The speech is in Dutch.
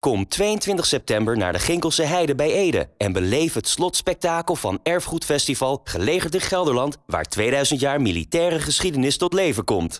Kom 22 september naar de Ginkelse Heide bij Ede en beleef het slotspektakel van Erfgoedfestival Gelegerd in Gelderland, waar 2000 jaar militaire geschiedenis tot leven komt.